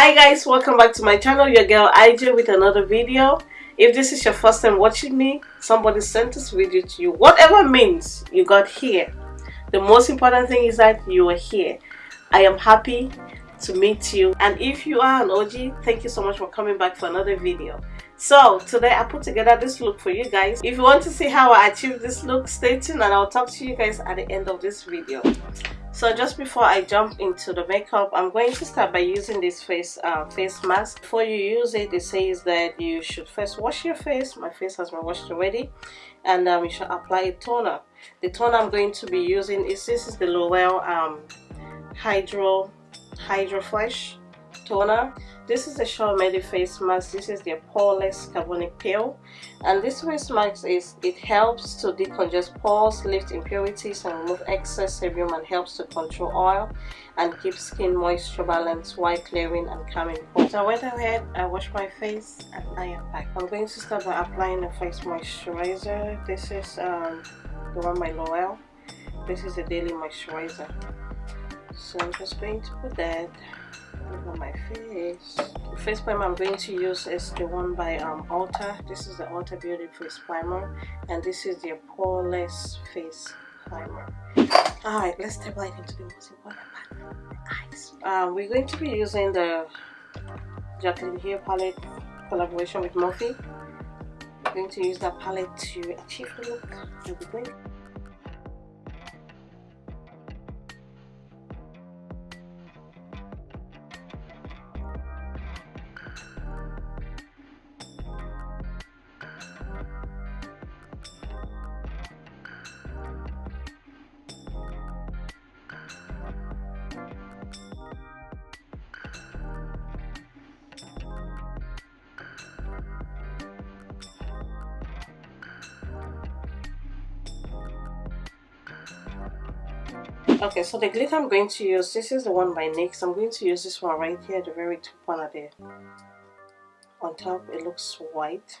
hi guys welcome back to my channel your girl IJ with another video. If this is your first time watching me somebody sent this video to you. Whatever means you got here. The most important thing is that you are here. I am happy to meet you. And if you are an OG thank you so much for coming back for another video. So today I put together this look for you guys. If you want to see how I achieved this look stay tuned and I'll talk to you guys at the end of this video so just before I jump into the makeup I'm going to start by using this face uh, face mask. Before you use it it says that you should first wash your face. My face has been washed already. And um, you should apply a toner. The toner I'm going to be using is this is the L'Oreal um, Hydro Hydro Fresh toner. This is the Shaw Medi face mask. This is the poreless carbonic peel. And this face mask is it helps to decongest pores lift impurities and remove excess sebum and helps to control oil and keep skin moisture balance while clearing and calming pores. So I went ahead I washed my face and I am back. I'm going to start by applying the face moisturizer. This is um, the one by L'Oreal. This is the daily moisturizer so I'm just going to put that over my face. The face primer i'm going to use is the one by um ulta this is the ulta beauty face primer and this is the poreless face primer. All right let's step right into the most important part eyes? Uh, we're going to be using the Jaclyn Hill palette collaboration with morphe we're going to use that palette to achieve the look okay so the glitter i'm going to use this is the one by nyx. I'm going to use this one right here the very top one of the on top. It looks white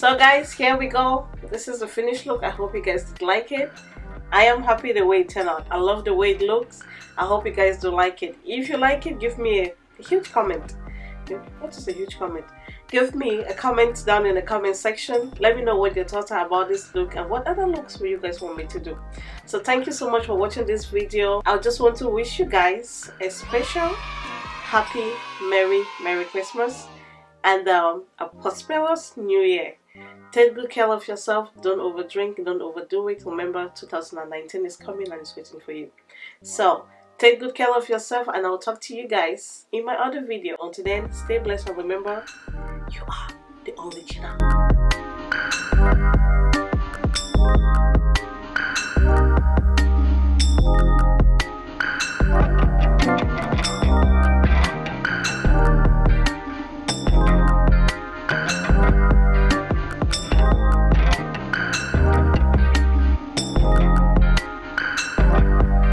so guys here we go. This is the finished look. I hope you guys did like it. I am happy the way it turned out. I love the way it looks. I hope you guys do like it. If you like it give me a, huge comment. What is a huge comment? Give me a comment down in the comment section. Let me know what your thoughts are about this look and what other looks will you guys want me to do. So thank you so much for watching this video. I just want to wish you guys a special happy merry merry christmas and um, a prosperous new year take good care of yourself don't overdrink don't overdo it remember 2019 is coming and it's waiting for you so Take good care of yourself and I'll talk to you guys in my other video. Until then, stay blessed and remember, you are the original.